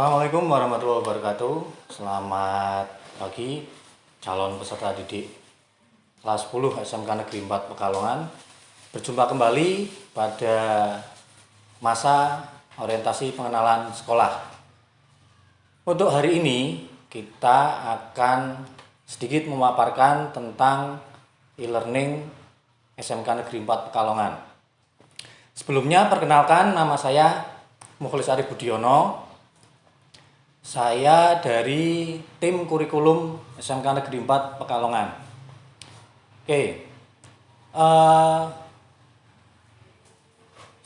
Assalamualaikum warahmatullahi wabarakatuh. Selamat pagi calon peserta didik kelas 10 SMK Negeri 4 Pekalongan. Berjumpa kembali pada masa orientasi pengenalan sekolah. Untuk hari ini kita akan sedikit memaparkan tentang e-learning SMK Negeri 4 Pekalongan. Sebelumnya perkenalkan nama saya Mukhlis Arif Budiono. Saya dari tim kurikulum SMK Negeri 4 Pekalongan. Oke. Uh,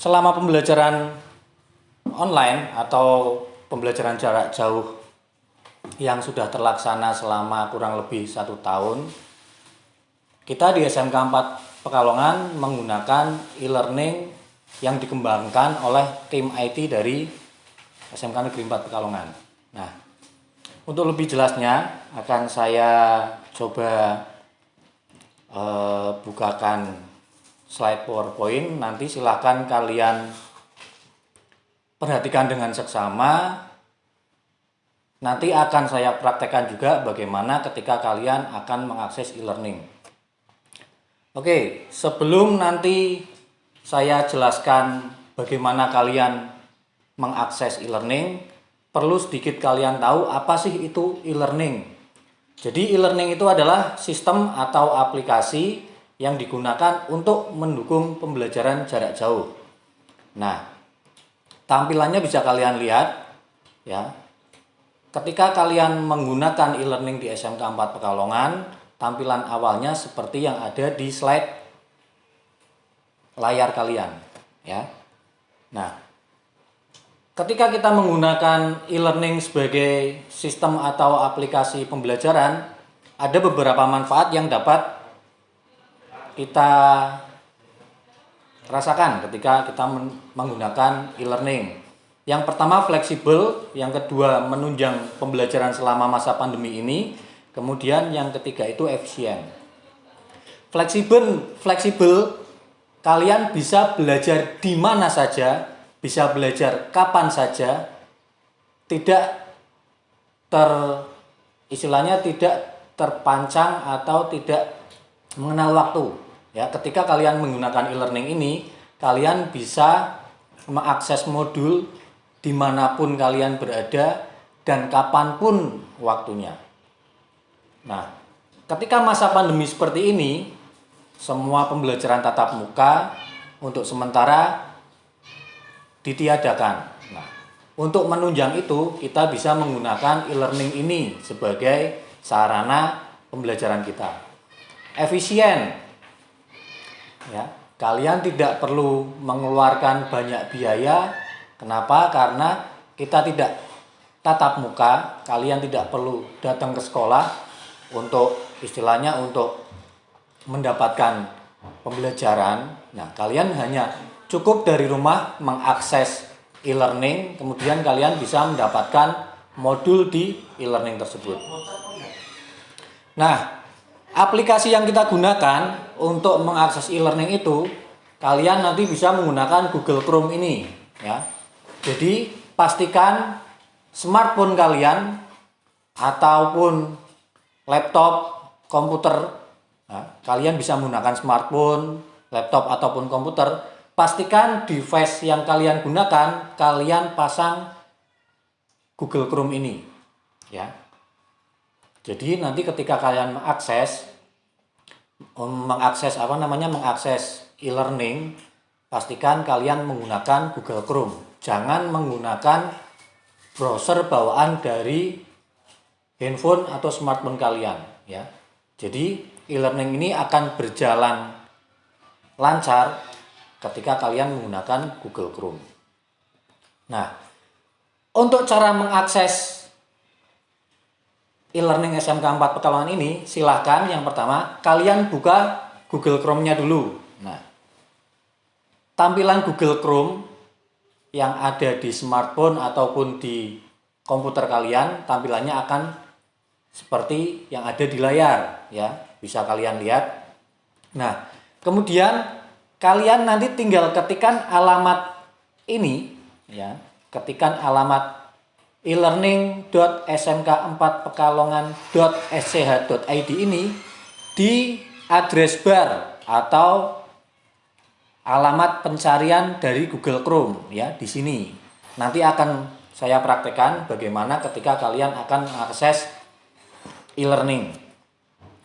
selama pembelajaran online atau pembelajaran jarak jauh yang sudah terlaksana selama kurang lebih satu tahun, kita di SMK 4 Pekalongan menggunakan e-learning yang dikembangkan oleh tim IT dari SMK Negeri 4 Pekalongan. Nah, untuk lebih jelasnya akan saya coba uh, bukakan slide PowerPoint. Nanti silahkan kalian perhatikan dengan seksama. Nanti akan saya praktekkan juga bagaimana ketika kalian akan mengakses e-learning. Oke, sebelum nanti saya jelaskan bagaimana kalian mengakses e-learning, perlu sedikit kalian tahu apa sih itu e-learning. Jadi e-learning itu adalah sistem atau aplikasi yang digunakan untuk mendukung pembelajaran jarak jauh. Nah, tampilannya bisa kalian lihat ya. Ketika kalian menggunakan e-learning di SMK 4 Pekalongan, tampilan awalnya seperti yang ada di slide layar kalian ya. Nah, ketika kita menggunakan e-learning sebagai sistem atau aplikasi pembelajaran, ada beberapa manfaat yang dapat kita rasakan ketika kita menggunakan e-learning. Yang pertama fleksibel, yang kedua menunjang pembelajaran selama masa pandemi ini, kemudian yang ketiga itu efisien. Fleksibel, fleksibel kalian bisa belajar di mana saja, bisa belajar kapan saja, tidak ter istilahnya tidak terpancang atau tidak mengenal waktu. Ya, ketika kalian menggunakan e-learning ini, kalian bisa mengakses modul di mana pun kalian berada dan kapan pun waktunya. Nah, ketika masa pandemi seperti ini, semua pembelajaran tatap muka untuk sementara ditiadakan. Nah, untuk menunjang itu kita bisa menggunakan e-learning ini sebagai sarana pembelajaran kita. Efisien. Ya, kalian tidak perlu mengeluarkan banyak biaya. Kenapa? Karena kita tidak tatap muka, kalian tidak perlu datang ke sekolah untuk istilahnya untuk mendapatkan pembelajaran. Nah, kalian hanya cukup dari rumah mengakses e-learning, kemudian kalian bisa mendapatkan modul di e-learning tersebut. Nah, aplikasi yang kita gunakan untuk mengakses e-learning itu, kalian nanti bisa menggunakan Google Chrome ini, ya. Jadi, pastikan smartphone kalian ataupun laptop, komputer Nah, kalian bisa menggunakan smartphone, laptop ataupun komputer. Pastikan device yang kalian gunakan kalian pasang Google Chrome ini, ya. Jadi nanti ketika kalian mengakses mengakses apa namanya mengakses e-learning, pastikan kalian menggunakan Google Chrome. Jangan menggunakan browser bawaan dari handphone atau smartphone kalian, ya. Jadi e-learning ini akan berjalan lancar ketika kalian menggunakan Google Chrome. Nah, untuk cara mengakses e-learning SMK 4 Pekalongan ini, silahkan yang pertama kalian buka Google Chrome-nya dulu. Nah, tampilan Google Chrome yang ada di smartphone ataupun di komputer kalian, tampilannya akan seperti yang ada di layar, ya bisa kalian lihat. Nah, kemudian kalian nanti tinggal ketikkan alamat ini ya, ketikkan alamat e-learning.smk4pekalongan.sch.id ini di address bar atau alamat pencarian dari Google Chrome ya di sini. Nanti akan saya praktekkan bagaimana ketika kalian akan mengakses e-learning.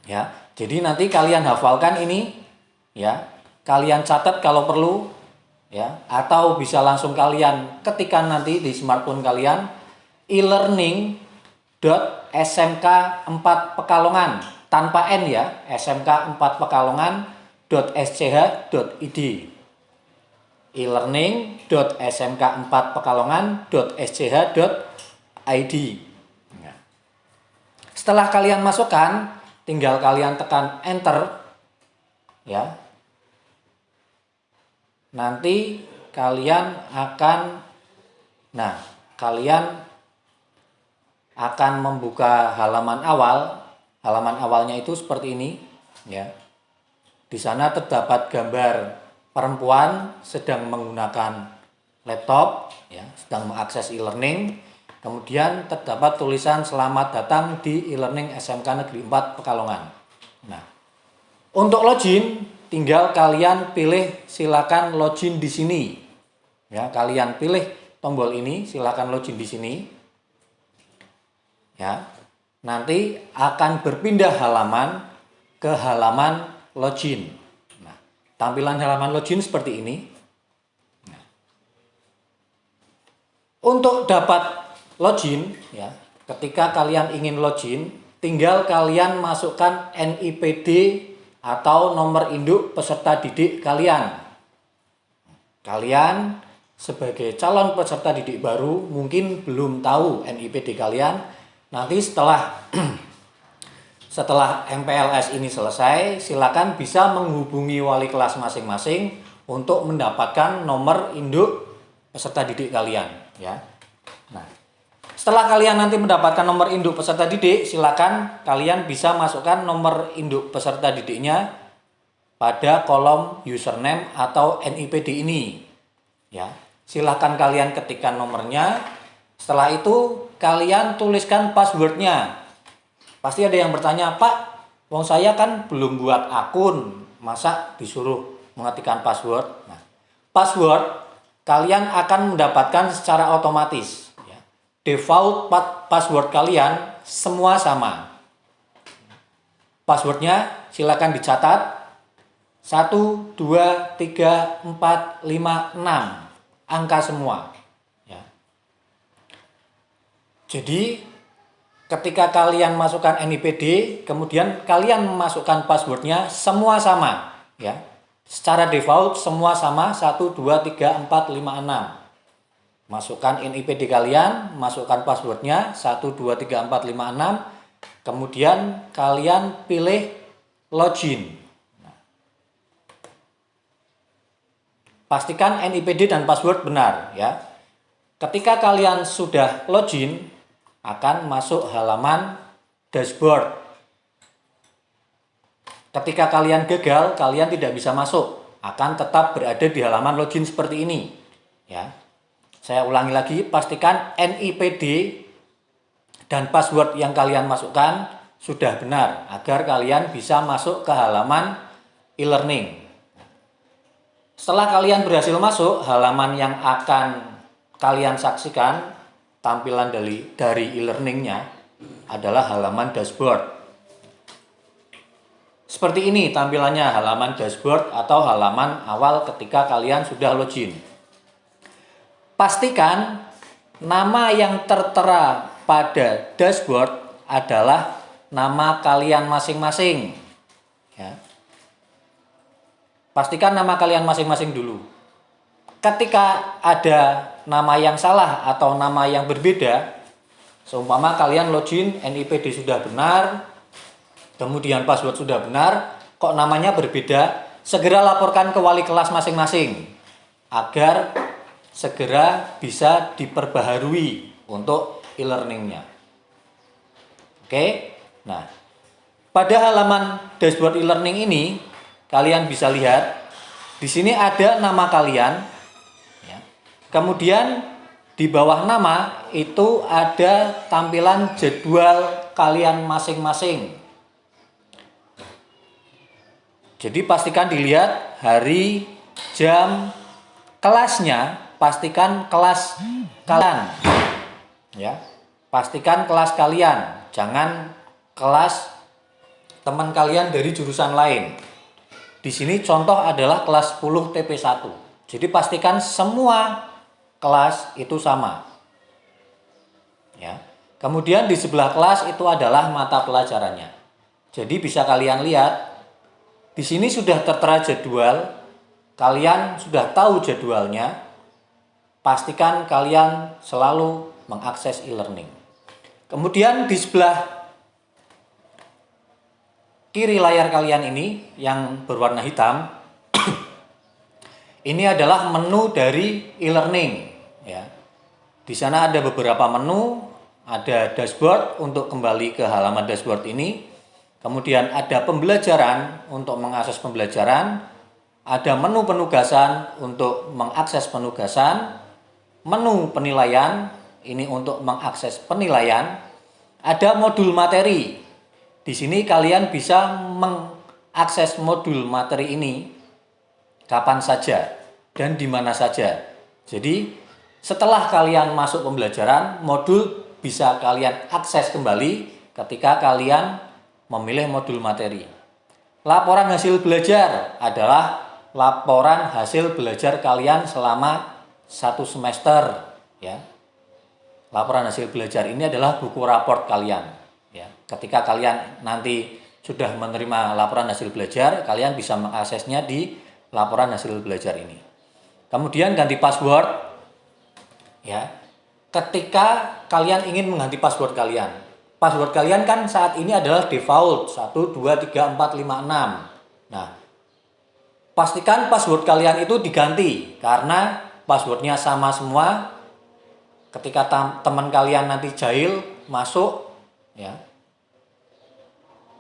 Ya. Jadi nanti kalian hafalkan ini ya. Kalian catat kalau perlu ya. Atau bisa langsung kalian ketikkan nanti di smartphone kalian e-learning.smk4 Pekalongan tanpa n ya smk4 pekalongan.sch.id e-learning.smk4 pekalongan.sch.id ya. setelah kalian masukkan tinggal kalian tekan enter ya nanti kalian akan nah kalian akan membuka halaman awal. Halaman awalnya itu seperti ini ya. Di sana terdapat gambar perempuan sedang menggunakan laptop ya sedang mengakses e-learning. Kemudian terdapat tulisan selamat datang di e-learning SMK Negeri 4 Pekalongan nah untuk login tinggal kalian pilih silakan login di sini. Ya, kalian pilih tombol ini, silakan login di sini. Ya. Nanti akan berpindah halaman ke halaman login. Nah, tampilan halaman login seperti ini. Nah. Untuk dapat login ya, ketika kalian ingin login, tinggal kalian masukkan NIPD atau nomor induk peserta didik kalian. Kalian sebagai calon peserta didik baru mungkin belum tahu NIPD kalian. Nanti setelah setelah MPLS ini selesai, silakan bisa menghubungi wali kelas masing-masing untuk mendapatkan nomor induk peserta didik kalian ya. Nah, setelah kalian nanti mendapatkan nomor induk peserta didik, silakan kalian bisa masukkan nomor induk peserta didiknya pada kolom username atau NIPD ini. Ya, silahkan kalian ketikkan nomornya. Setelah itu kalian tuliskan passwordnya. Pasti ada yang bertanya, Pak, wong saya kan belum buat akun, masa disuruh mengetikkan password? Nah, password kalian akan mendapatkan secara otomatis default password kalian semua sama. Passwordnya silakan dicatat 1, 2, 3, 4, 5, 6 angka semua. Ya. Jadi ketika kalian masukkan NIPD, kemudian kalian memasukkan passwordnya semua sama. ya Secara default semua sama 1, 2, 3, 4, 5, 6 masukkan NIPD kalian, masukkan passwordnya 1, 2, 3, 4, 5, 6 kemudian kalian pilih login. Pastikan NIPD dan password benar ya. Ketika kalian sudah login akan masuk halaman dashboard. Ketika kalian gagal kalian tidak bisa masuk. Akan tetap berada di halaman login seperti ini ya saya ulangi lagi, pastikan NIPD dan password yang kalian masukkan sudah benar agar kalian bisa masuk ke halaman e-learning. Setelah kalian berhasil masuk, halaman yang akan kalian saksikan tampilan dari dari e-learningnya adalah halaman dashboard. Seperti ini tampilannya halaman dashboard atau halaman awal ketika kalian sudah login. Pastikan nama yang tertera pada dashboard adalah nama kalian masing-masing. Ya. Pastikan nama kalian masing-masing dulu. Ketika ada nama yang salah atau nama yang berbeda, seumpama kalian login NIPD sudah benar, kemudian password sudah benar, kok namanya berbeda, segera laporkan ke wali kelas masing-masing agar segera bisa diperbaharui untuk e-learningnya. Oke, nah pada halaman dashboard e-learning ini kalian bisa lihat di sini ada nama kalian, ya. kemudian di bawah nama itu ada tampilan jadwal kalian masing-masing. Jadi pastikan dilihat hari, jam, kelasnya, pastikan kelas kalian. Ya. Pastikan kelas kalian, jangan kelas teman kalian dari jurusan lain. Di sini contoh adalah kelas 10 TP1. Jadi pastikan semua kelas itu sama. Ya. Kemudian di sebelah kelas itu adalah mata pelajarannya. Jadi bisa kalian lihat di sini sudah tertera jadwal, kalian sudah tahu jadwalnya. Pastikan kalian selalu mengakses e-learning. Kemudian di sebelah kiri layar kalian ini yang berwarna hitam ini adalah menu dari e-learning ya. Di sana ada beberapa menu ada dashboard untuk kembali ke halaman dashboard ini. Kemudian ada pembelajaran untuk mengakses pembelajaran. Ada menu penugasan untuk mengakses penugasan. Menu penilaian, ini untuk mengakses penilaian. Ada modul materi. Di sini kalian bisa mengakses modul materi ini kapan saja dan di mana saja. Jadi setelah kalian masuk pembelajaran, modul bisa kalian akses kembali ketika kalian memilih modul materi. Laporan hasil belajar adalah laporan hasil belajar kalian selama satu semester. Ya. Laporan hasil belajar ini adalah buku raport kalian. Ya. Ketika kalian nanti sudah menerima laporan hasil belajar, kalian bisa mengaksesnya di laporan hasil belajar ini. Kemudian ganti password, ya ketika kalian ingin mengganti password kalian. Password kalian kan saat ini adalah default 1, 2, 3, 4, 5, 6. Nah, pastikan password kalian itu diganti karena passwordnya sama semua. Ketika teman kalian nanti jahil masuk, ya,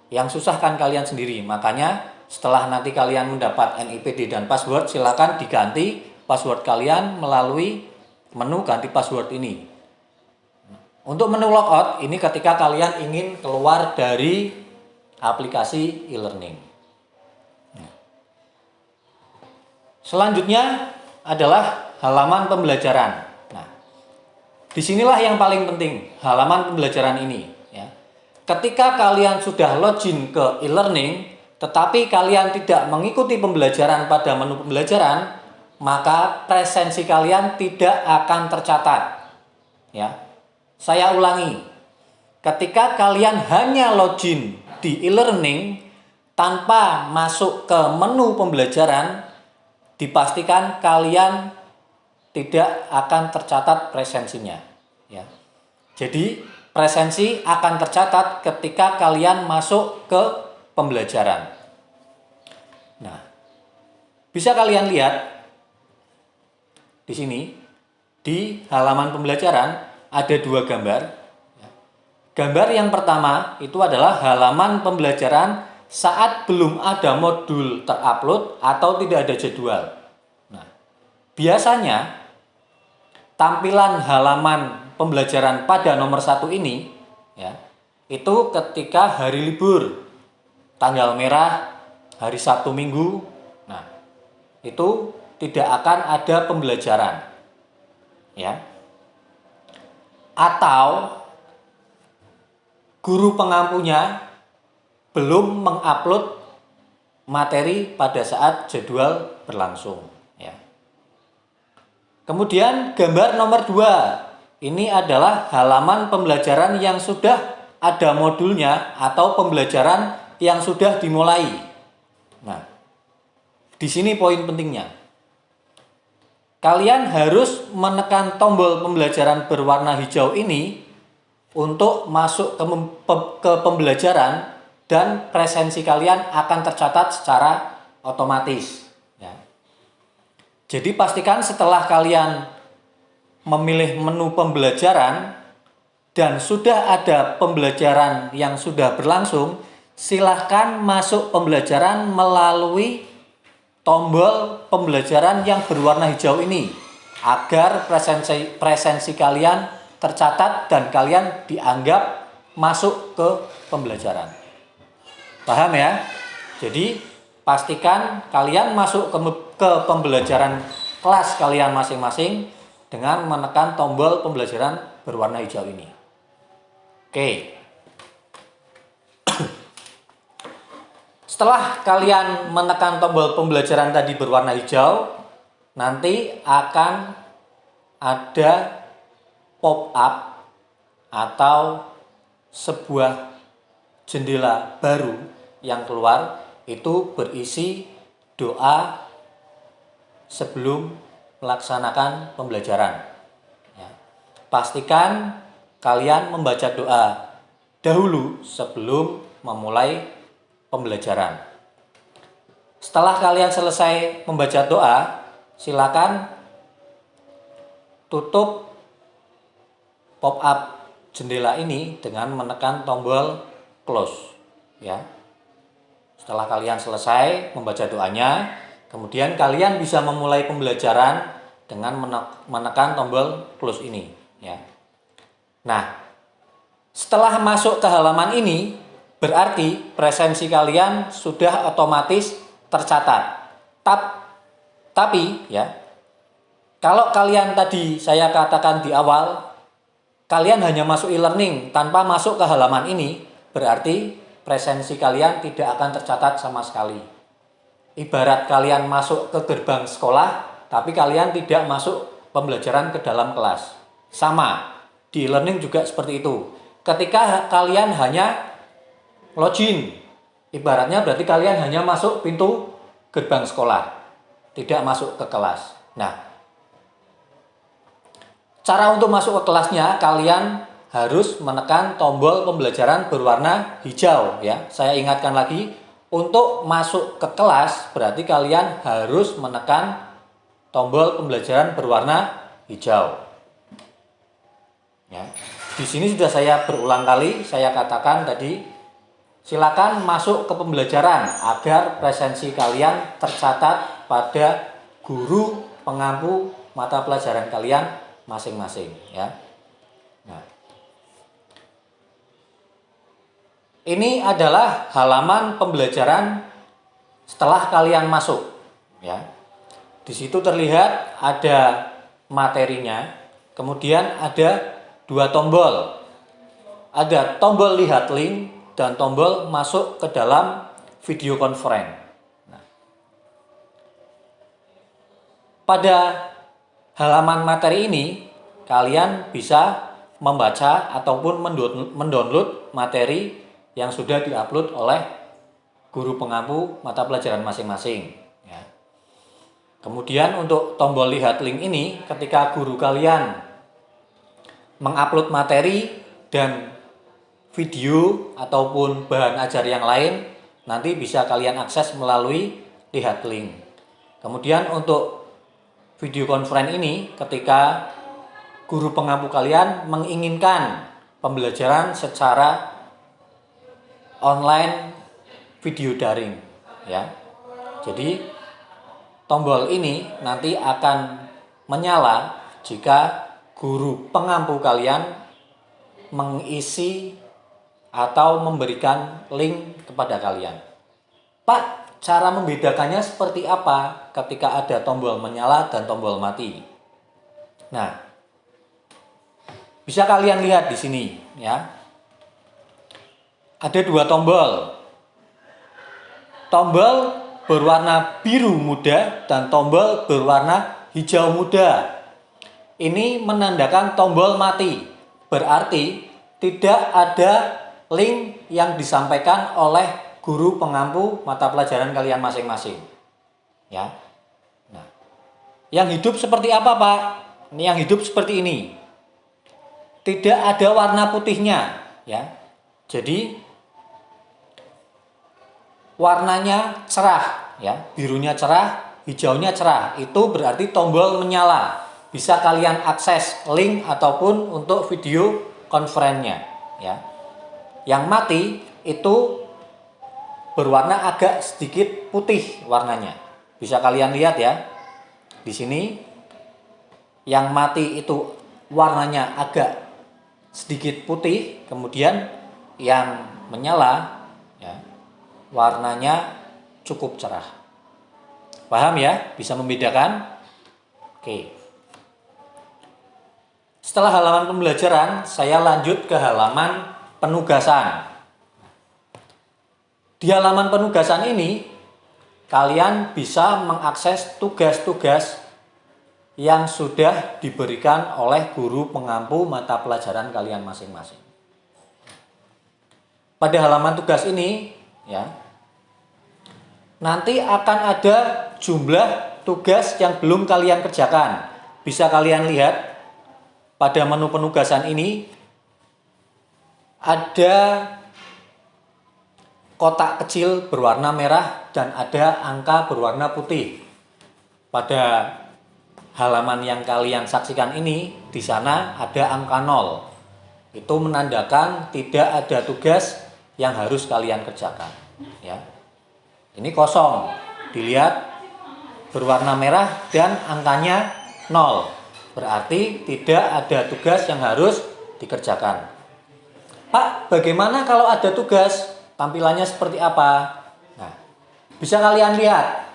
yang susah kan kalian sendiri. Makanya setelah nanti kalian mendapat NIPD dan password, silakan diganti password kalian melalui menu ganti password ini. Untuk menu logout ini ketika kalian ingin keluar dari aplikasi e-learning. Selanjutnya adalah halaman pembelajaran. Nah, di sinilah yang paling penting halaman pembelajaran ini. Ya. Ketika kalian sudah login ke e-learning, tetapi kalian tidak mengikuti pembelajaran pada menu pembelajaran, maka presensi kalian tidak akan tercatat. Ya. Saya ulangi. Ketika kalian hanya login di e-learning tanpa masuk ke menu pembelajaran, dipastikan kalian tidak akan tercatat presensinya, ya. Jadi, presensi akan tercatat ketika kalian masuk ke pembelajaran. Nah, bisa kalian lihat di sini di halaman pembelajaran ada dua gambar. Gambar yang pertama itu adalah halaman pembelajaran saat belum ada modul terupload atau tidak ada jadwal. Biasanya tampilan halaman pembelajaran pada nomor satu ini ya itu ketika hari libur tanggal merah hari Sabtu Minggu nah itu tidak akan ada pembelajaran. Ya. Atau guru pengampunya belum mengupload materi pada saat jadwal berlangsung. Kemudian gambar nomor dua ini adalah halaman pembelajaran yang sudah ada modulnya atau pembelajaran yang sudah dimulai. Nah, di sini poin pentingnya kalian harus menekan tombol pembelajaran berwarna hijau ini untuk masuk ke, ke pembelajaran dan presensi kalian akan tercatat secara otomatis. Jadi pastikan setelah kalian memilih menu pembelajaran dan sudah ada pembelajaran yang sudah berlangsung, silahkan masuk pembelajaran melalui tombol pembelajaran yang berwarna hijau ini. agar presensi presensi kalian tercatat dan kalian dianggap masuk ke pembelajaran. Paham ya? Jadi pastikan kalian masuk ke, ke pembelajaran kelas kalian masing-masing dengan menekan tombol pembelajaran berwarna hijau ini. Oke. Setelah kalian menekan tombol pembelajaran tadi berwarna hijau, nanti akan ada pop up atau sebuah jendela baru yang keluar itu berisi doa sebelum melaksanakan pembelajaran. Ya. Pastikan kalian membaca doa dahulu sebelum memulai pembelajaran. Setelah kalian selesai membaca doa, silakan tutup pop up jendela ini dengan menekan tombol close ya. Setelah kalian selesai membaca doanya, kemudian kalian bisa memulai pembelajaran dengan menekan tombol close ini ya. Nah, setelah masuk ke halaman ini berarti presensi kalian sudah otomatis tercatat. Tap tapi ya, kalau kalian tadi saya katakan di awal, kalian hanya masuk e-learning tanpa masuk ke halaman ini, berarti presensi kalian tidak akan tercatat sama sekali. Ibarat kalian masuk ke gerbang sekolah, tapi kalian tidak masuk pembelajaran ke dalam kelas. Sama, di e-learning juga seperti itu. Ketika kalian hanya login, ibaratnya berarti kalian hanya masuk pintu gerbang sekolah tidak masuk ke kelas. Nah, cara untuk masuk ke kelasnya kalian harus menekan tombol pembelajaran berwarna hijau ya. Saya ingatkan lagi, untuk masuk ke kelas berarti kalian harus menekan tombol pembelajaran berwarna hijau. Ya. Di sini sudah saya berulang kali saya katakan tadi silakan masuk ke pembelajaran agar presensi kalian tercatat pada guru pengampu mata pelajaran kalian masing-masing ya. Ini adalah halaman pembelajaran setelah kalian masuk ya. Di situ terlihat ada materinya, kemudian ada dua tombol. Ada tombol lihat link dan tombol masuk ke dalam video conference. Pada halaman materi ini, kalian bisa membaca ataupun mendownload materi yang sudah diupload oleh guru pengampu mata pelajaran masing-masing. Ya. Kemudian untuk tombol lihat link ini, ketika guru kalian mengupload materi dan video ataupun bahan ajar yang lain, nanti bisa kalian akses melalui lihat link. Kemudian untuk video conference ini ketika guru pengampu kalian menginginkan pembelajaran secara online video daring ya. Jadi tombol ini nanti akan menyala jika guru pengampu kalian mengisi atau memberikan link kepada kalian. Pak, cara membedakannya seperti apa ketika ada tombol menyala dan tombol mati. Nah, bisa kalian lihat di sini ya. Ada dua tombol. Tombol berwarna biru muda dan tombol berwarna hijau muda. Ini menandakan tombol mati. Berarti tidak ada link yang disampaikan oleh guru pengampu mata pelajaran kalian masing-masing. Ya. Nah, yang hidup seperti apa, Pak? Ini yang hidup seperti ini. Tidak ada warna putihnya, ya. Jadi warnanya cerah, ya. Birunya cerah, hijaunya cerah. Itu berarti tombol menyala. Bisa kalian akses link ataupun untuk video konferennya, ya. Yang mati itu berwarna agak sedikit putih warnanya. Bisa kalian lihat ya. Di sini yang mati itu warnanya agak sedikit putih, kemudian yang menyala ya, warnanya cukup cerah. Paham ya? Bisa membedakan? Oke. Setelah halaman pembelajaran, saya lanjut ke halaman penugasan. Di halaman penugasan ini, kalian bisa mengakses tugas-tugas yang sudah diberikan oleh guru pengampu mata pelajaran kalian masing-masing. Pada halaman tugas ini, ya, nanti akan ada jumlah tugas yang belum kalian kerjakan. Bisa kalian lihat pada menu penugasan ini ada kotak kecil berwarna merah dan ada angka berwarna putih. Pada halaman yang kalian saksikan ini, di sana ada angka 0. Itu menandakan tidak ada tugas yang harus kalian kerjakan. Ya. Ini kosong. Dilihat berwarna merah dan angkanya 0. Berarti tidak ada tugas yang harus dikerjakan. Pak, bagaimana kalau ada tugas? Tampilannya seperti apa? Nah, bisa kalian lihat.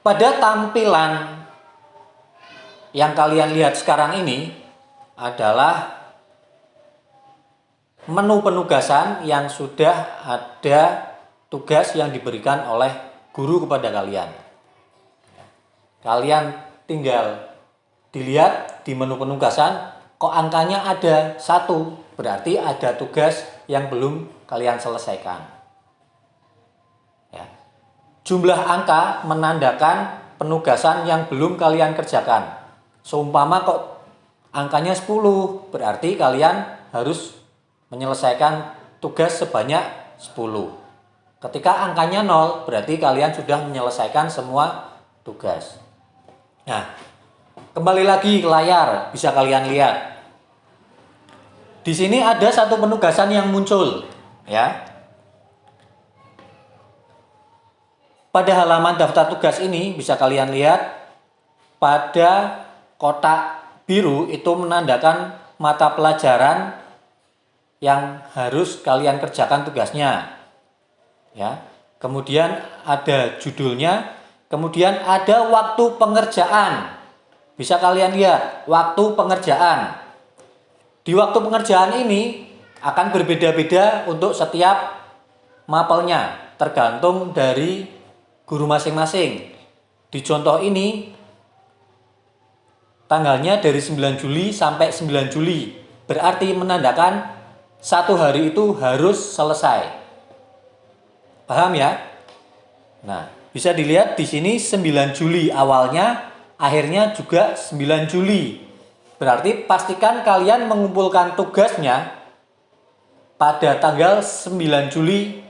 Pada tampilan yang kalian lihat sekarang ini adalah menu penugasan yang sudah ada tugas yang diberikan oleh guru kepada kalian. Kalian tinggal dilihat di menu penugasan, kok angkanya ada satu, berarti ada tugas yang belum kalian selesaikan. Ya. Jumlah angka menandakan penugasan yang belum kalian kerjakan. Seumpama kok angkanya 10, berarti kalian harus menyelesaikan tugas sebanyak 10. Ketika angkanya 0, berarti kalian sudah menyelesaikan semua tugas. Nah, kembali lagi ke layar, bisa kalian lihat. Di sini ada satu penugasan yang muncul, ya. Pada halaman daftar tugas ini bisa kalian lihat pada kotak biru itu menandakan mata pelajaran yang harus kalian kerjakan tugasnya. Ya. Kemudian ada judulnya Kemudian ada waktu pengerjaan. Bisa kalian lihat, waktu pengerjaan. Di waktu pengerjaan ini akan berbeda-beda untuk setiap mapelnya, tergantung dari guru masing-masing. Di contoh ini, tanggalnya dari 9 Juli sampai 9 Juli. Berarti menandakan satu hari itu harus selesai. Paham ya? Nah, bisa dilihat di sini 9 Juli awalnya, akhirnya juga 9 Juli. Berarti pastikan kalian mengumpulkan tugasnya pada tanggal 9 Juli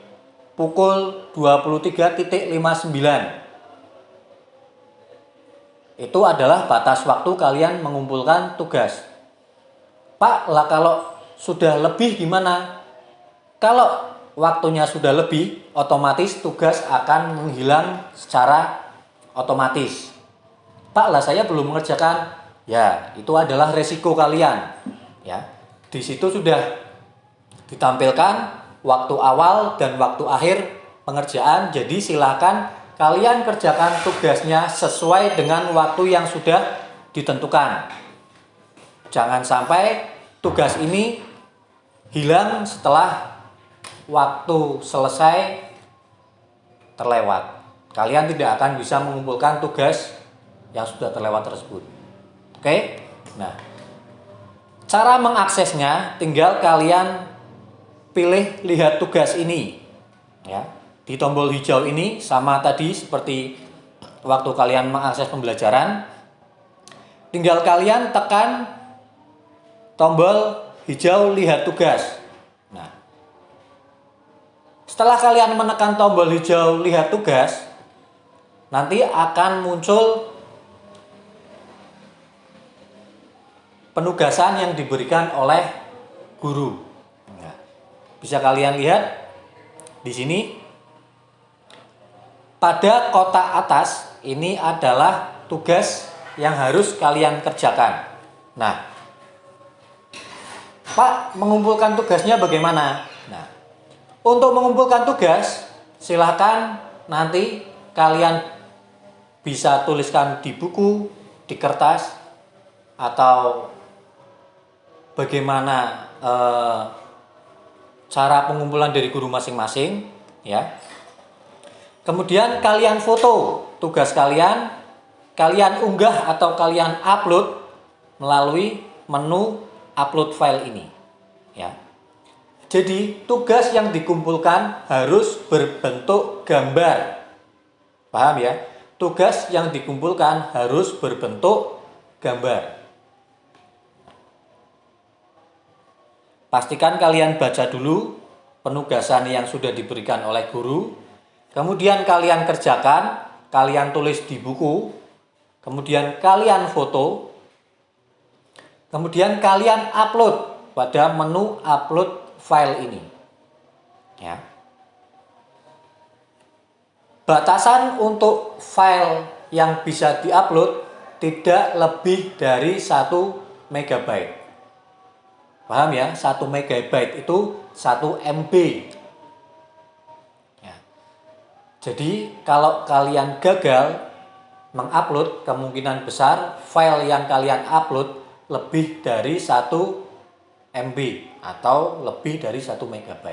pukul 23.59. Itu adalah batas waktu kalian mengumpulkan tugas. Pak, lah kalau sudah lebih gimana? Kalau waktunya sudah lebih, otomatis tugas akan menghilang secara otomatis. Pak lah saya belum mengerjakan. Ya, itu adalah resiko kalian. Ya. Di situ sudah ditampilkan waktu awal dan waktu akhir pengerjaan. Jadi silakan kalian kerjakan tugasnya sesuai dengan waktu yang sudah ditentukan. Jangan sampai tugas ini hilang setelah waktu selesai terlewat. Kalian tidak akan bisa mengumpulkan tugas yang sudah terlewat tersebut. Oke? Nah, cara mengaksesnya tinggal kalian pilih lihat tugas ini. Ya. Di tombol hijau ini sama tadi seperti waktu kalian mengakses pembelajaran. Tinggal kalian tekan tombol hijau lihat tugas. Setelah kalian menekan tombol hijau lihat tugas, nanti akan muncul penugasan yang diberikan oleh guru. Nah, bisa kalian lihat di sini pada kotak atas ini adalah tugas yang harus kalian kerjakan. Nah, Pak, mengumpulkan tugasnya bagaimana? Nah, untuk mengumpulkan tugas, silahkan nanti kalian bisa tuliskan di buku, di kertas, atau bagaimana eh, cara pengumpulan dari guru masing-masing, ya. Kemudian kalian foto tugas kalian, kalian unggah atau kalian upload melalui menu upload file ini. Ya. Jadi tugas yang dikumpulkan harus berbentuk gambar. Paham ya? Tugas yang dikumpulkan harus berbentuk gambar. Pastikan kalian baca dulu penugasan yang sudah diberikan oleh guru. Kemudian kalian kerjakan, kalian tulis di buku. Kemudian kalian foto, Kemudian kalian upload pada menu upload file ini. Ya. Batasan untuk file yang bisa diupload tidak lebih dari 1 megabyte. Paham ya? 1 megabyte itu 1 MB. Ya. Jadi kalau kalian gagal mengupload, kemungkinan besar file yang kalian upload lebih dari 1 MB atau lebih dari 1 MB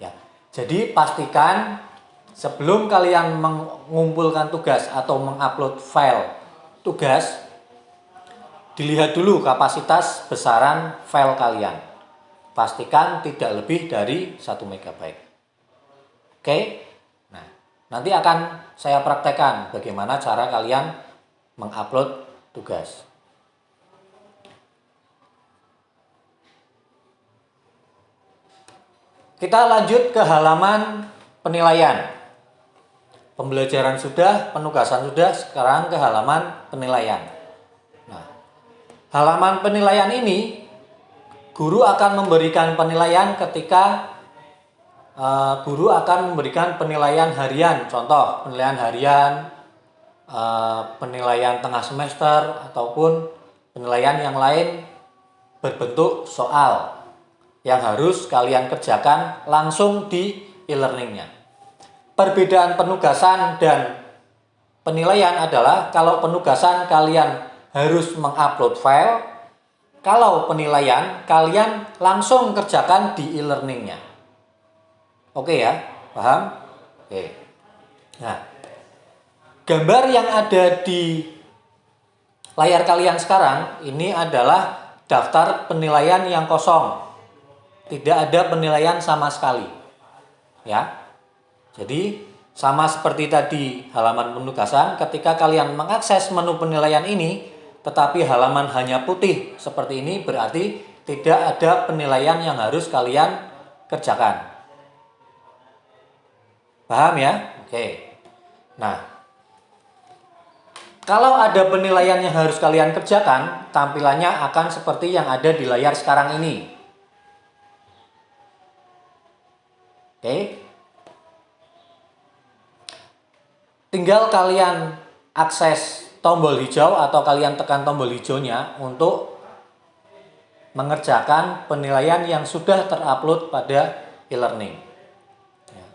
ya. Jadi pastikan sebelum kalian mengumpulkan tugas atau mengupload file tugas dilihat dulu kapasitas besaran file kalian. Pastikan tidak lebih dari 1 MB. Oke? Nah, nanti akan saya praktekkan bagaimana cara kalian mengupload tugas. Kita lanjut ke halaman penilaian. Pembelajaran sudah, penugasan sudah, sekarang ke halaman penilaian. Nah, halaman penilaian ini guru akan memberikan penilaian ketika uh, guru akan memberikan penilaian harian. Contoh, penilaian harian, uh, penilaian tengah semester ataupun penilaian yang lain berbentuk soal yang harus kalian kerjakan langsung di e-learningnya. Perbedaan penugasan dan penilaian adalah kalau penugasan kalian harus mengupload file, kalau penilaian kalian langsung kerjakan di e-learningnya. Oke ya, paham? Oke. Nah, gambar yang ada di layar kalian sekarang ini adalah daftar penilaian yang kosong tidak ada penilaian sama sekali. Ya. Jadi sama seperti tadi halaman penugasan, ketika kalian mengakses menu penilaian ini, tetapi halaman hanya putih seperti ini, berarti tidak ada penilaian yang harus kalian kerjakan. Paham ya? Oke. Nah, kalau ada penilaian yang harus kalian kerjakan, tampilannya akan seperti yang ada di layar sekarang ini. Oke. Tinggal kalian akses tombol hijau atau kalian tekan tombol hijaunya untuk mengerjakan penilaian yang sudah terupload pada e-learning. Ya.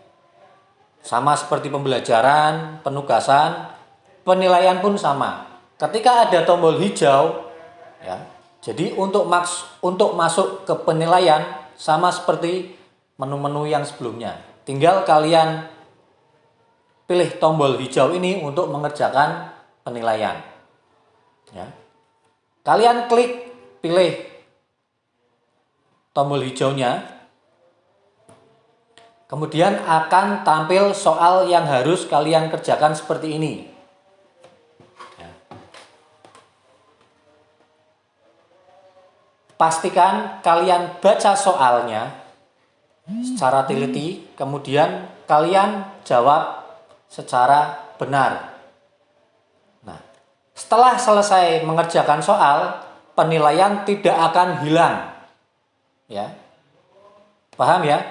Sama seperti pembelajaran, penugasan, penilaian pun sama. Ketika ada tombol hijau, ya, jadi untuk maks untuk masuk ke penilaian sama seperti menu-menu yang sebelumnya. Tinggal kalian pilih tombol hijau ini untuk mengerjakan penilaian. Ya. Kalian klik pilih tombol hijaunya. Kemudian akan tampil soal yang harus kalian kerjakan seperti ini. Ya. Pastikan kalian baca soalnya secara teliti, kemudian kalian jawab secara benar. Nah, setelah selesai mengerjakan soal, penilaian tidak akan hilang. Ya. Paham ya?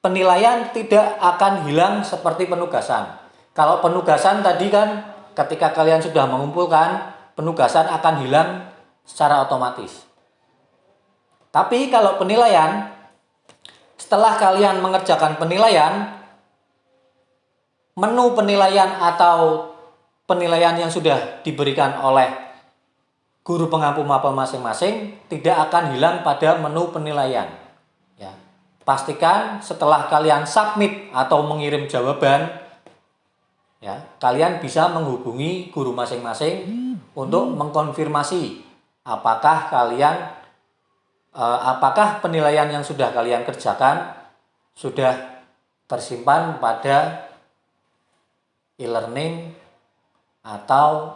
Penilaian tidak akan hilang seperti penugasan. Kalau penugasan tadi kan ketika kalian sudah mengumpulkan, penugasan akan hilang secara otomatis. Tapi kalau penilaian, setelah kalian mengerjakan penilaian, menu penilaian atau penilaian yang sudah diberikan oleh guru pengampu mapel masing-masing tidak akan hilang pada menu penilaian. Ya. Pastikan setelah kalian submit atau mengirim jawaban, ya kalian bisa menghubungi guru masing-masing untuk mengkonfirmasi apakah kalian apakah penilaian yang sudah kalian kerjakan sudah tersimpan pada e-learning atau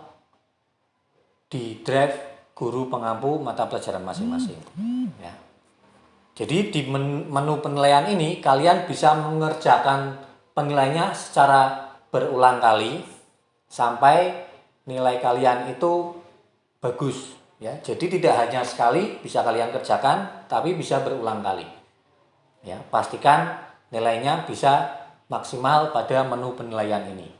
di drive guru pengampu mata pelajaran masing-masing? Ya. Jadi di menu penilaian ini kalian bisa mengerjakan penilaiannya secara berulang kali sampai nilai kalian itu bagus ya. Jadi tidak hanya sekali bisa kalian kerjakan tapi bisa berulang kali. Ya, pastikan nilainya bisa maksimal pada menu penilaian ini.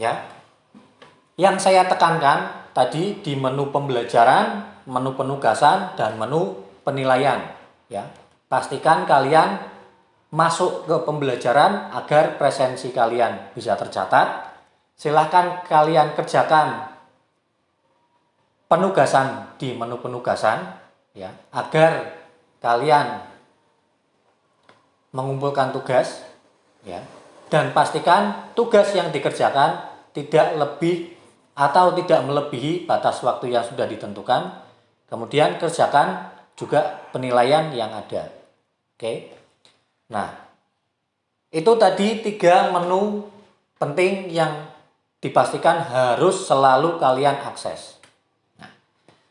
Ya. Yang saya tekankan tadi di menu pembelajaran, menu penugasan dan menu penilaian ya. Pastikan kalian masuk ke pembelajaran agar presensi kalian bisa tercatat. Silahkan kalian kerjakan penugasan di menu penugasan ya agar kalian mengumpulkan tugas ya dan pastikan tugas yang dikerjakan tidak lebih atau tidak melebihi batas waktu yang sudah ditentukan kemudian kerjakan juga penilaian yang ada Oke. Nah, itu tadi tiga menu penting yang dipastikan harus selalu kalian akses. Nah,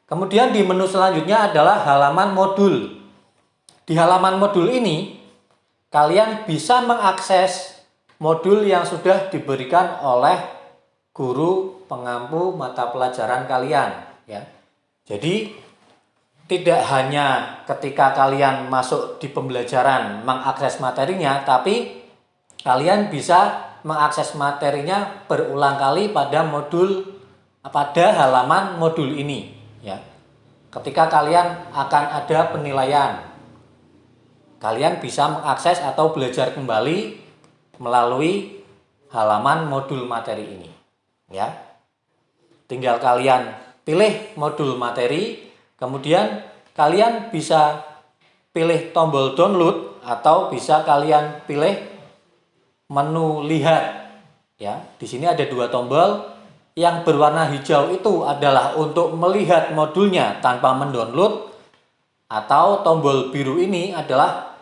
kemudian di menu selanjutnya adalah halaman modul. Di halaman modul ini, kalian bisa mengakses modul yang sudah diberikan oleh guru pengampu mata pelajaran kalian. Ya, Jadi, tidak hanya ketika kalian masuk di pembelajaran mengakses materinya, tapi kalian bisa mengakses materinya berulang kali pada modul pada halaman modul ini ya. Ketika kalian akan ada penilaian, kalian bisa mengakses atau belajar kembali melalui halaman modul materi ini ya. Tinggal kalian pilih modul materi Kemudian kalian bisa pilih tombol download atau bisa kalian pilih menu lihat. Ya, di sini ada dua tombol. Yang berwarna hijau itu adalah untuk melihat modulnya tanpa mendownload atau tombol biru ini adalah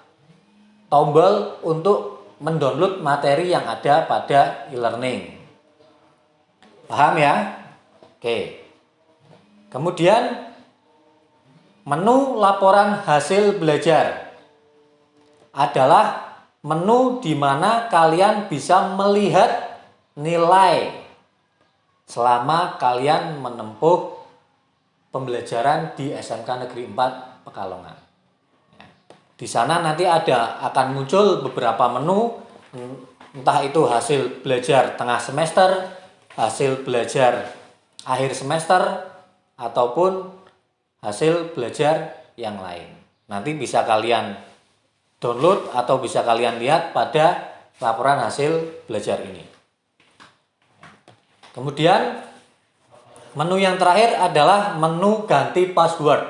tombol untuk mendownload materi yang ada pada e-learning. Paham ya? Oke. Kemudian Menu laporan hasil belajar adalah menu di mana kalian bisa melihat nilai selama kalian menempuh pembelajaran di SMK Negeri 4 Pekalongan. Di sana nanti ada akan muncul beberapa menu entah itu hasil belajar tengah semester, hasil belajar akhir semester ataupun hasil belajar yang lain. Nanti bisa kalian download atau bisa kalian lihat pada laporan hasil belajar ini. Kemudian menu yang terakhir adalah menu ganti password.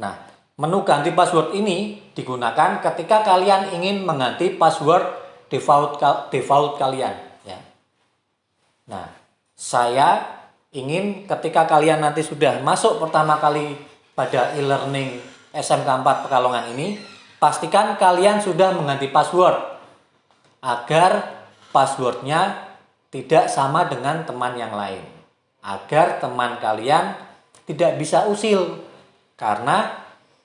Nah, menu ganti password ini digunakan ketika kalian ingin mengganti password default default kalian ya. Nah, saya ingin ketika kalian nanti sudah masuk pertama kali pada e-learning SMK 4 Pekalongan ini, pastikan kalian sudah mengganti password agar passwordnya tidak sama dengan teman yang lain. Agar teman kalian tidak bisa usil. Karena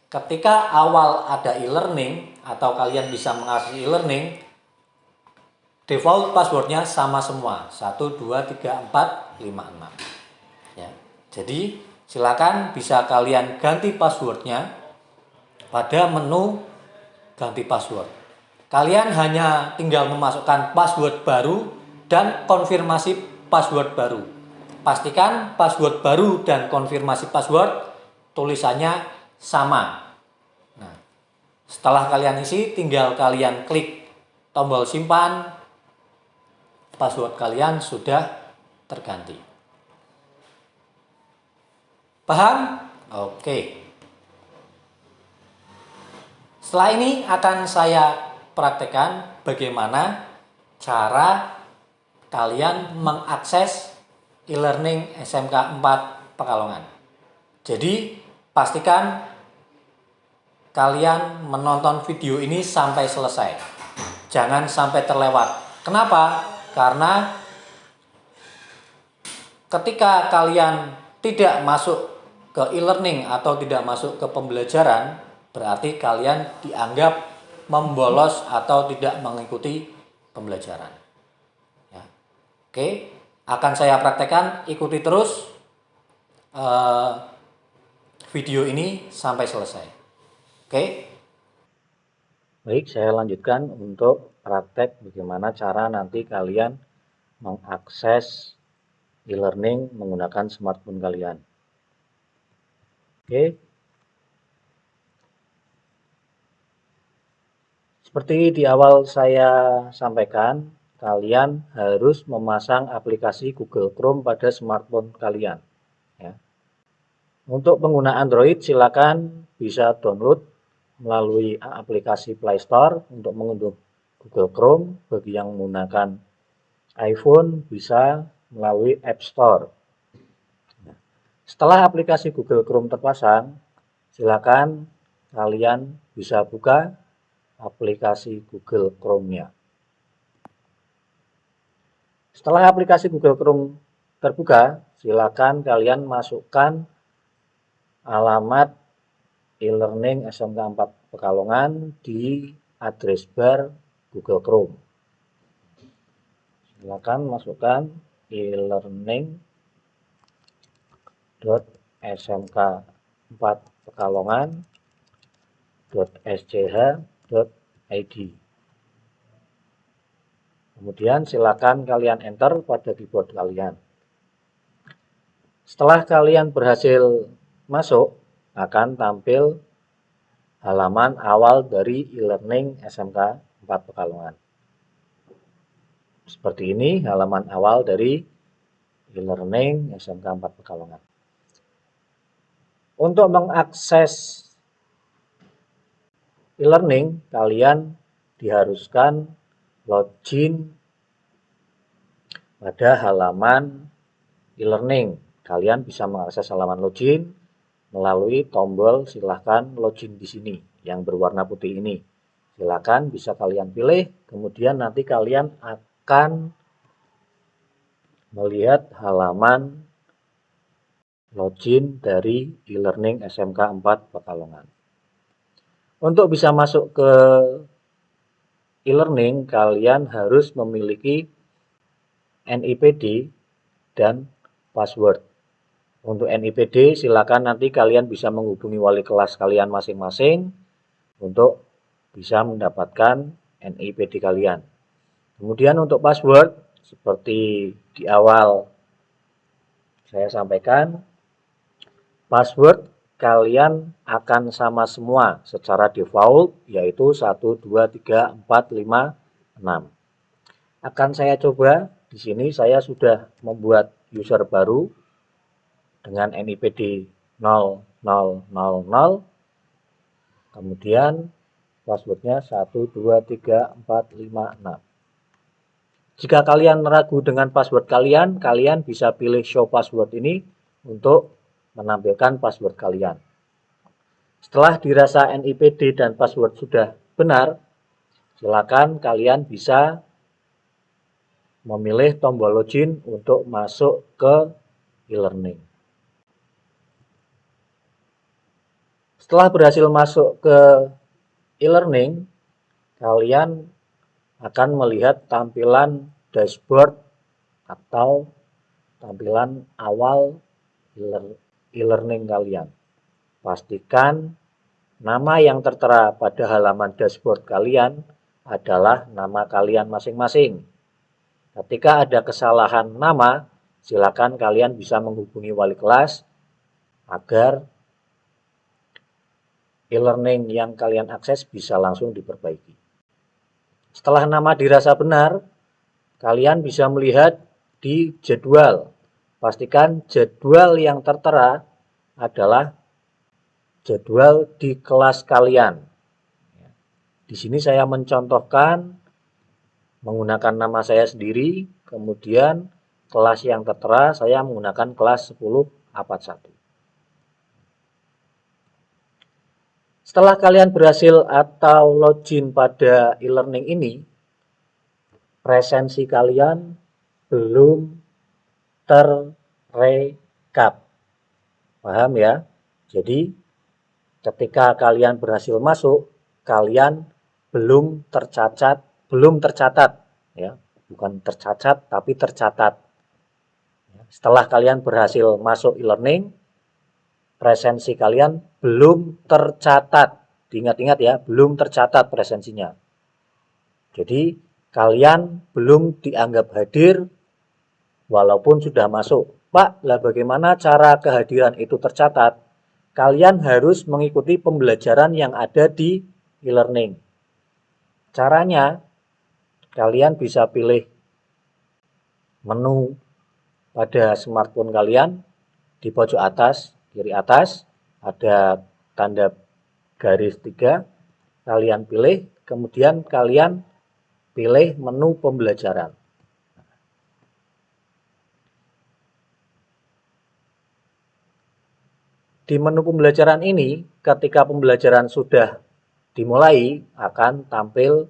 ketika awal ada e-learning atau kalian bisa mengakses e-learning, default passwordnya sama semua. 1, 2, 3, 4, 5, 6. Ya. Jadi silakan bisa kalian ganti passwordnya pada menu ganti password Kalian hanya tinggal memasukkan password baru dan konfirmasi password baru. Pastikan password baru dan konfirmasi password tulisannya sama. Nah, setelah kalian isi, tinggal kalian klik tombol simpan, password kalian sudah terganti. Paham? Oke. Setelah ini akan saya praktekkan bagaimana cara kalian mengakses e-learning SMK 4 Pekalongan. Jadi pastikan kalian menonton video ini sampai selesai. Jangan sampai terlewat. Kenapa? Karena ketika kalian tidak masuk ke e-learning atau tidak masuk ke pembelajaran, berarti kalian dianggap membolos atau tidak mengikuti pembelajaran. Ya. Oke, akan saya praktekkan, ikuti terus uh, video ini sampai selesai. Oke. Baik, saya lanjutkan untuk praktek bagaimana cara nanti kalian mengakses e-learning menggunakan smartphone kalian. Oke, Seperti di awal saya sampaikan, kalian harus memasang aplikasi Google Chrome pada smartphone kalian. Ya. Untuk pengguna Android, silakan bisa download melalui aplikasi Play Store untuk mengunduh Google Chrome. Bagi yang menggunakan iPhone, bisa melalui App Store. Setelah aplikasi Google Chrome terpasang, silakan kalian bisa buka aplikasi Google Chrome-nya. Setelah aplikasi Google Chrome terbuka, silakan kalian masukkan alamat e-learning SMK 4 Pekalongan di address bar Google Chrome. Silakan masukkan e-learning .smk 4 Pekalongan .sch id. Kemudian silakan kalian enter pada keyboard kalian. Setelah kalian berhasil masuk, akan tampil halaman awal dari e-learning SMK 4 Pekalongan. Seperti ini halaman awal dari e-learning SMK 4 Pekalongan. Untuk mengakses e-learning kalian diharuskan login pada halaman e-learning. Kalian bisa mengakses halaman login melalui tombol silahkan login di sini yang berwarna putih ini. Silahkan bisa kalian pilih, kemudian nanti kalian akan melihat halaman login dari e-learning SMK 4 Pekalongan. Untuk bisa masuk ke e-learning, kalian harus memiliki NIPD dan password. Untuk NIPD, silakan nanti kalian bisa menghubungi wali kelas kalian masing-masing untuk bisa mendapatkan NIPD kalian. Kemudian untuk password, seperti di awal saya sampaikan, password kalian akan sama semua secara default yaitu 1 2 3 4 5 6. Akan saya coba di sini saya sudah membuat user baru dengan NIPD 0000 kemudian passwordnya 1 2 3 4 5 6. Jika kalian ragu dengan password kalian, kalian bisa pilih show password ini untuk menampilkan password kalian. Setelah dirasa NIPD dan password sudah benar, silakan kalian bisa memilih tombol login untuk masuk ke e-learning. Setelah berhasil masuk ke e-learning, kalian akan melihat tampilan dashboard atau tampilan awal e-learning kalian. Pastikan nama yang tertera pada halaman dashboard kalian adalah nama kalian masing-masing. Ketika ada kesalahan nama, silakan kalian bisa menghubungi wali kelas agar e-learning yang kalian akses bisa langsung diperbaiki. Setelah nama dirasa benar, kalian bisa melihat di jadwal. Pastikan jadwal yang tertera adalah jadwal di kelas kalian. Di sini saya mencontohkan menggunakan nama saya sendiri, kemudian kelas yang tertera saya menggunakan kelas 10 abad 1. Setelah kalian berhasil atau login pada e-learning ini, presensi kalian belum terrekap. Paham ya? Jadi ketika kalian berhasil masuk, kalian belum tercatat, belum tercatat ya, bukan tercatat tapi tercatat. Setelah kalian berhasil masuk e-learning, presensi kalian belum tercatat. Diingat-ingat ya, belum tercatat presensinya. Jadi kalian belum dianggap hadir walaupun sudah masuk. Pak, lah bagaimana cara kehadiran itu tercatat? Kalian harus mengikuti pembelajaran yang ada di e-learning. Caranya, kalian bisa pilih menu pada smartphone kalian di pojok atas, kiri atas, ada tanda garis tiga, kalian pilih, kemudian kalian pilih menu pembelajaran. Di menu pembelajaran ini, ketika pembelajaran sudah dimulai, akan tampil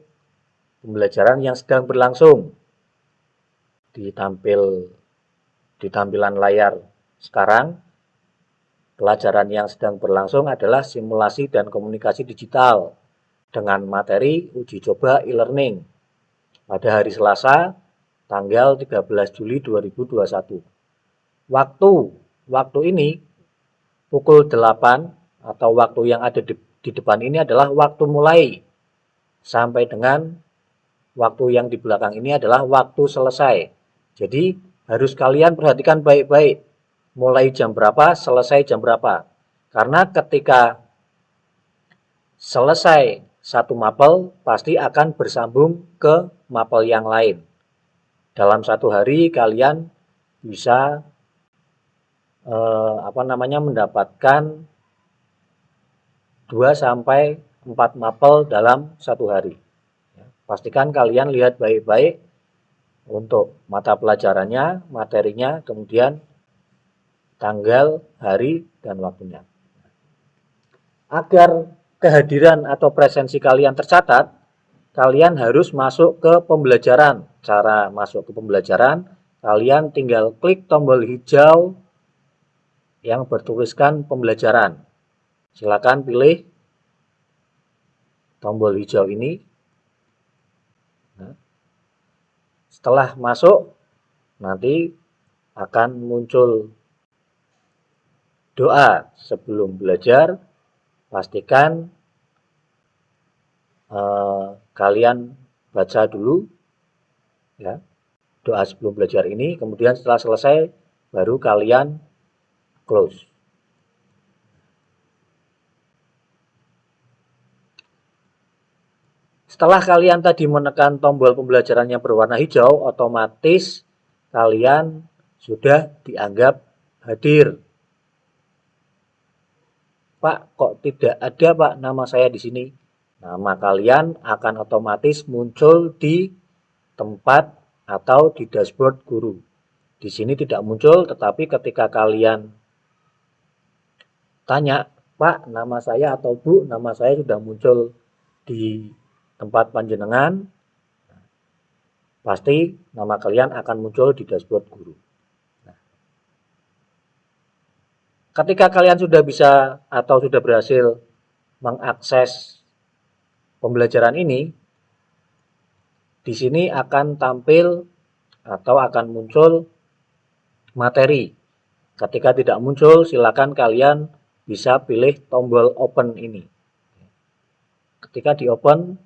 pembelajaran yang sedang berlangsung. Ditampil di tampilan layar sekarang, pelajaran yang sedang berlangsung adalah simulasi dan komunikasi digital dengan materi uji coba e-learning pada hari Selasa tanggal 13 Juli 2021. Waktu waktu ini pukul 8 atau waktu yang ada di, di depan ini adalah waktu mulai sampai dengan waktu yang di belakang ini adalah waktu selesai. Jadi harus kalian perhatikan baik-baik mulai jam berapa, selesai jam berapa. Karena ketika selesai satu mapel pasti akan bersambung ke mapel yang lain. Dalam satu hari kalian bisa eh, apa namanya mendapatkan 2 sampai 4 mapel dalam satu hari. Ya, pastikan kalian lihat baik-baik untuk mata pelajarannya, materinya, kemudian tanggal, hari, dan waktunya. Agar kehadiran atau presensi kalian tercatat, kalian harus masuk ke pembelajaran. Cara masuk ke pembelajaran, kalian tinggal klik tombol hijau yang bertuliskan pembelajaran. Silakan pilih tombol hijau ini. Nah, setelah masuk, nanti akan muncul doa sebelum belajar. Pastikan eh, kalian baca dulu ya doa sebelum belajar ini. Kemudian setelah selesai, baru kalian close. Setelah kalian tadi menekan tombol pembelajaran yang berwarna hijau, otomatis kalian sudah dianggap hadir. Pak, kok tidak ada Pak nama saya di sini? Nama kalian akan otomatis muncul di tempat atau di dashboard guru. Di sini tidak muncul, tetapi ketika kalian tanya, Pak, nama saya atau Bu, nama saya sudah muncul di tempat panjenengan, pasti nama kalian akan muncul di dashboard guru. Nah, ketika kalian sudah bisa atau sudah berhasil mengakses pembelajaran ini, di sini akan tampil atau akan muncul materi. Ketika tidak muncul, silakan kalian bisa pilih tombol open ini. Ketika di open,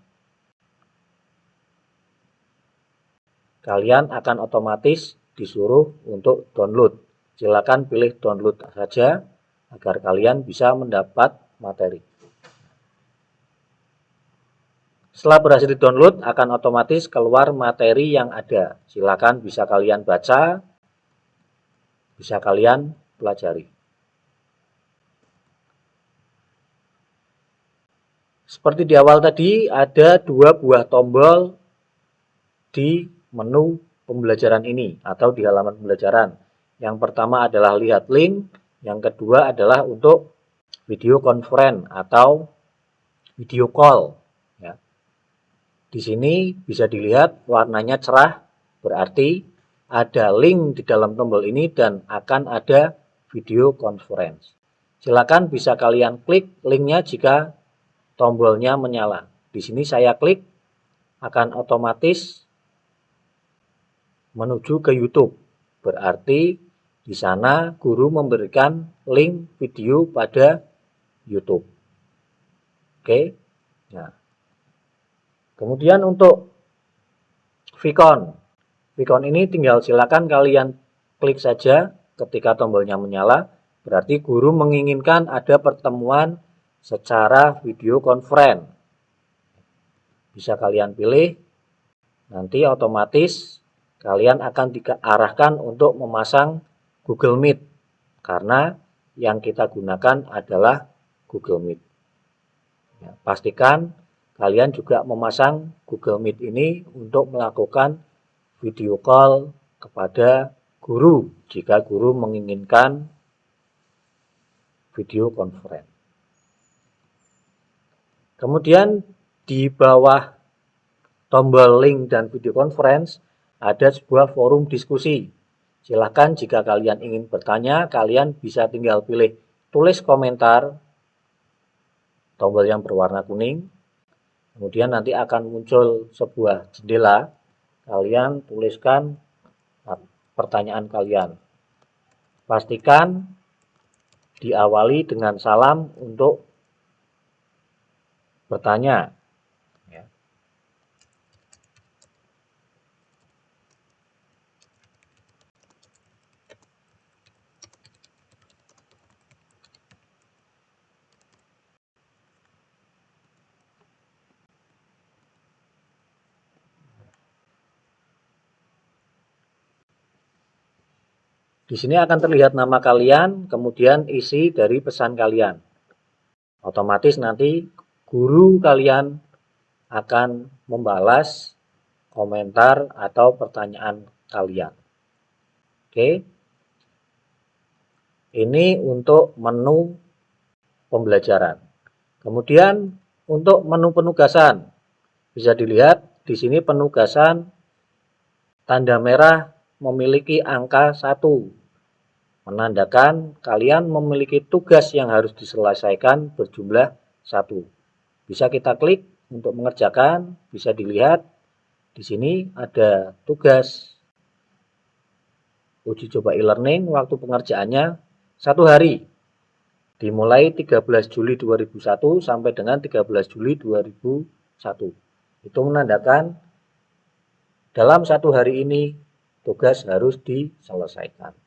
kalian akan otomatis disuruh untuk download. Silakan pilih download saja agar kalian bisa mendapat materi. Setelah berhasil di-download, akan otomatis keluar materi yang ada. Silakan bisa kalian baca, bisa kalian pelajari. Seperti di awal tadi, ada dua buah tombol di menu pembelajaran ini atau di halaman pembelajaran. Yang pertama adalah lihat link, yang kedua adalah untuk video conference atau video call. Ya. Di sini bisa dilihat warnanya cerah, berarti ada link di dalam tombol ini dan akan ada video conference. Silakan bisa kalian klik linknya jika tombolnya menyala. Di sini saya klik akan otomatis menuju ke YouTube. Berarti di sana guru memberikan link video pada YouTube. Oke. Nah. Kemudian untuk Vicon. Vicon ini tinggal silakan kalian klik saja ketika tombolnya menyala. Berarti guru menginginkan ada pertemuan secara video conference. Bisa kalian pilih, nanti otomatis kalian akan diarahkan untuk memasang Google Meet. Karena yang kita gunakan adalah Google Meet. Ya, pastikan kalian juga memasang Google Meet ini untuk melakukan video call kepada guru jika guru menginginkan video conference. Kemudian di bawah tombol link dan video conference ada sebuah forum diskusi. Silahkan jika kalian ingin bertanya, kalian bisa tinggal pilih tulis komentar tombol yang berwarna kuning. Kemudian nanti akan muncul sebuah jendela. Kalian tuliskan pertanyaan kalian. Pastikan diawali dengan salam untuk bertanya. Ya. Di sini akan terlihat nama kalian, kemudian isi dari pesan kalian. Otomatis nanti guru kalian akan membalas komentar atau pertanyaan kalian. Oke. Ini untuk menu pembelajaran. Kemudian untuk menu penugasan. Bisa dilihat di sini penugasan tanda merah memiliki angka 1. Menandakan kalian memiliki tugas yang harus diselesaikan berjumlah 1. Bisa kita klik untuk mengerjakan, bisa dilihat di sini ada tugas. Uji coba e-learning waktu pengerjaannya satu hari. Dimulai 13 Juli 2001 sampai dengan 13 Juli 2001 itu menandakan dalam satu hari ini tugas harus diselesaikan.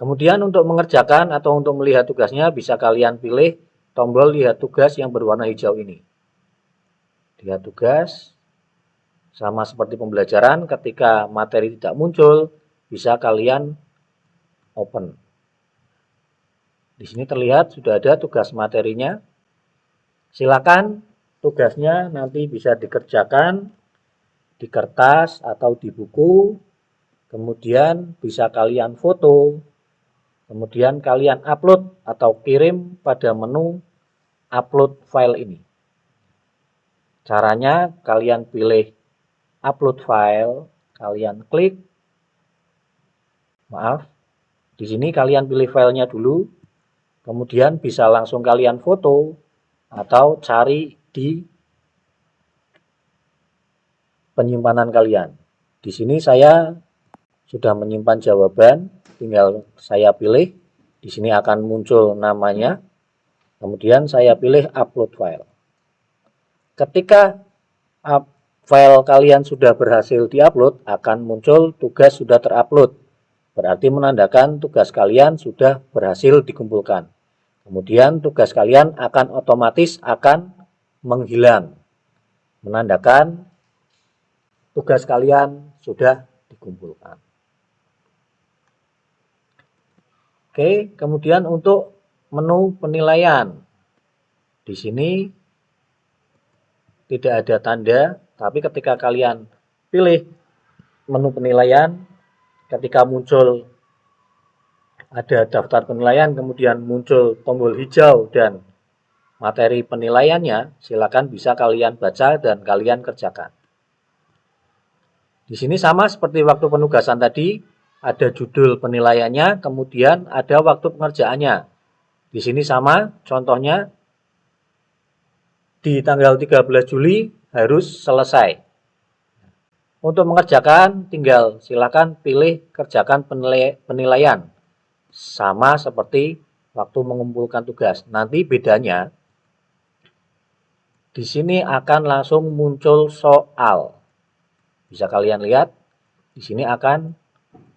Kemudian untuk mengerjakan atau untuk melihat tugasnya bisa kalian pilih tombol lihat tugas yang berwarna hijau ini. Lihat tugas, sama seperti pembelajaran, ketika materi tidak muncul, bisa kalian open. Di sini terlihat sudah ada tugas materinya. Silakan tugasnya nanti bisa dikerjakan di kertas atau di buku. Kemudian bisa kalian foto, Kemudian kalian upload atau kirim pada menu upload file ini. Caranya kalian pilih upload file, kalian klik. Maaf, di sini kalian pilih filenya dulu. Kemudian bisa langsung kalian foto atau cari di penyimpanan kalian. Di sini saya sudah menyimpan jawaban tinggal saya pilih di sini akan muncul namanya kemudian saya pilih upload file ketika file kalian sudah berhasil diupload, akan muncul tugas sudah terupload. Berarti menandakan tugas kalian sudah berhasil dikumpulkan. Kemudian tugas kalian akan otomatis akan menghilang. Menandakan tugas kalian sudah dikumpulkan. Oke, kemudian untuk menu penilaian. Di sini tidak ada tanda, tapi ketika kalian pilih menu penilaian, ketika muncul ada daftar penilaian, kemudian muncul tombol hijau dan materi penilaiannya, silakan bisa kalian baca dan kalian kerjakan. Di sini sama seperti waktu penugasan tadi, ada judul penilaiannya, kemudian ada waktu pengerjaannya. Di sini sama, contohnya di tanggal 13 Juli harus selesai. Untuk mengerjakan, tinggal silakan pilih kerjakan penilaian. Sama seperti waktu mengumpulkan tugas. Nanti bedanya, di sini akan langsung muncul soal. Bisa kalian lihat, di sini akan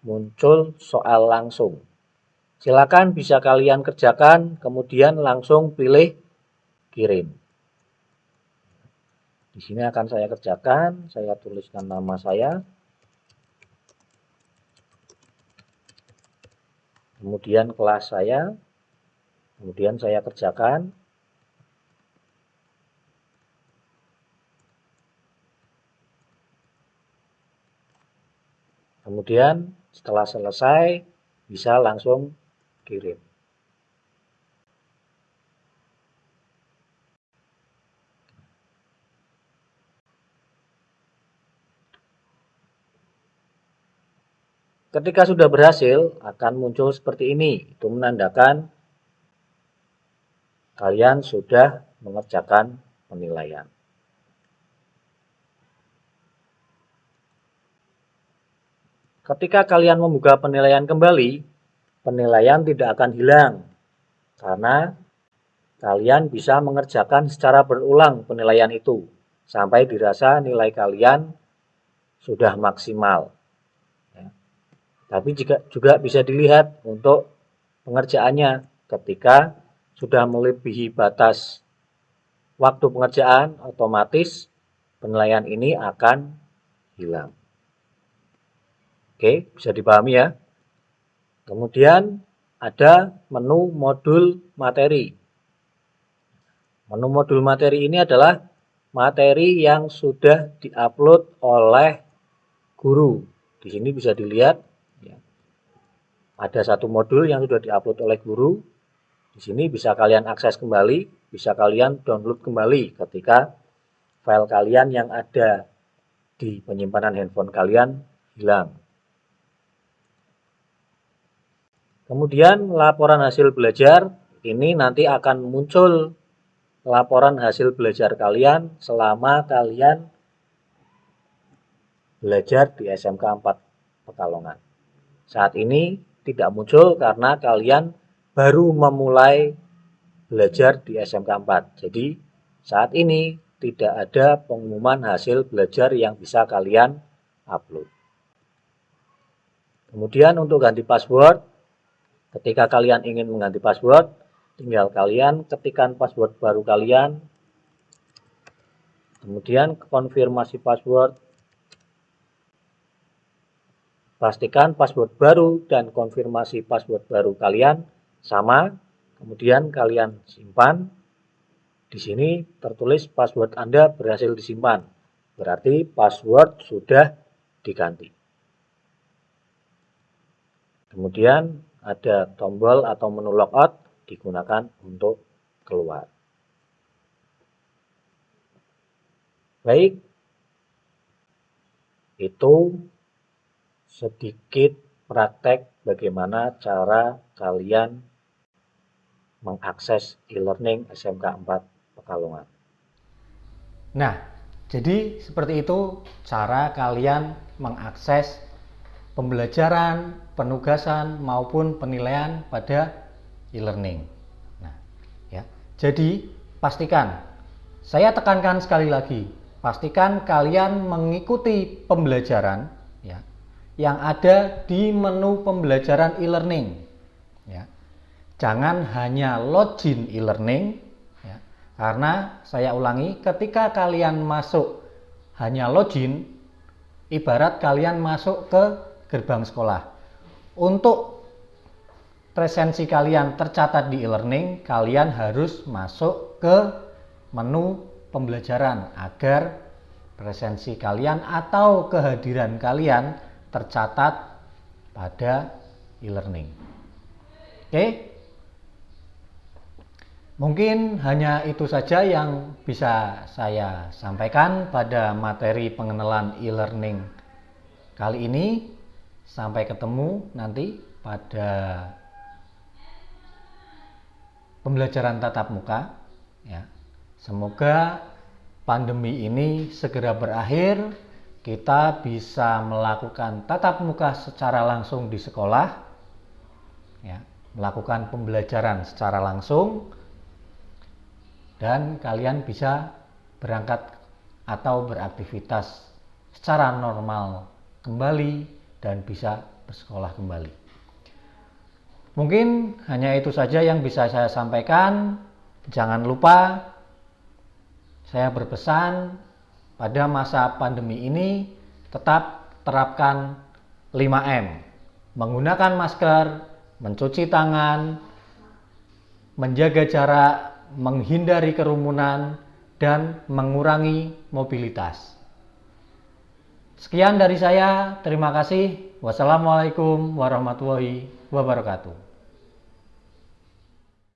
muncul soal langsung. Silakan bisa kalian kerjakan, kemudian langsung pilih kirim. Di sini akan saya kerjakan, saya tuliskan nama saya. Kemudian kelas saya, kemudian saya kerjakan. Kemudian setelah selesai, bisa langsung kirim. Ketika sudah berhasil, akan muncul seperti ini. Itu menandakan kalian sudah mengerjakan penilaian. Ketika kalian membuka penilaian kembali, penilaian tidak akan hilang karena kalian bisa mengerjakan secara berulang penilaian itu sampai dirasa nilai kalian sudah maksimal. Ya. Tapi juga, juga bisa dilihat untuk pengerjaannya ketika sudah melebihi batas waktu pengerjaan otomatis penilaian ini akan hilang. Oke, bisa dipahami ya. Kemudian ada menu modul materi. Menu modul materi ini adalah materi yang sudah diupload oleh guru. Di sini bisa dilihat ya. ada satu modul yang sudah diupload oleh guru. Di sini bisa kalian akses kembali, bisa kalian download kembali ketika file kalian yang ada di penyimpanan handphone kalian hilang. Kemudian laporan hasil belajar ini nanti akan muncul laporan hasil belajar kalian selama kalian belajar di SMK 4 Pekalongan. Saat ini tidak muncul karena kalian baru memulai belajar di SMK 4. Jadi saat ini tidak ada pengumuman hasil belajar yang bisa kalian upload. Kemudian untuk ganti password Ketika kalian ingin mengganti password, tinggal kalian ketikkan password baru kalian, kemudian konfirmasi password, pastikan password baru dan konfirmasi password baru kalian sama, kemudian kalian simpan. Di sini tertulis password Anda berhasil disimpan, berarti password sudah diganti. Kemudian ada tombol atau menu logout digunakan untuk keluar. Baik, itu sedikit praktek bagaimana cara kalian mengakses e-learning SMK 4 Pekalongan. Nah, jadi seperti itu cara kalian mengakses pembelajaran, penugasan maupun penilaian pada e-learning. Nah, ya. Jadi pastikan saya tekankan sekali lagi pastikan kalian mengikuti pembelajaran ya yang ada di menu pembelajaran e-learning ya. Jangan hanya login e-learning ya. Karena saya ulangi ketika kalian masuk hanya login ibarat kalian masuk ke gerbang sekolah. Untuk presensi kalian tercatat di e-learning, kalian harus masuk ke menu pembelajaran agar presensi kalian atau kehadiran kalian tercatat pada e-learning. Oke. Mungkin hanya itu saja yang bisa saya sampaikan pada materi pengenalan e-learning kali ini. Sampai ketemu nanti pada pembelajaran tatap muka ya. Semoga pandemi ini segera berakhir, kita bisa melakukan tatap muka secara langsung di sekolah ya, melakukan pembelajaran secara langsung. Dan kalian bisa berangkat atau beraktivitas secara normal kembali dan bisa bersekolah kembali. Mungkin hanya itu saja yang bisa saya sampaikan. Jangan lupa saya berpesan pada masa pandemi ini tetap terapkan 5M. Menggunakan masker, mencuci tangan, menjaga jarak, menghindari kerumunan, dan mengurangi mobilitas. Sekian dari saya, terima kasih. Wassalamualaikum warahmatullahi wabarakatuh.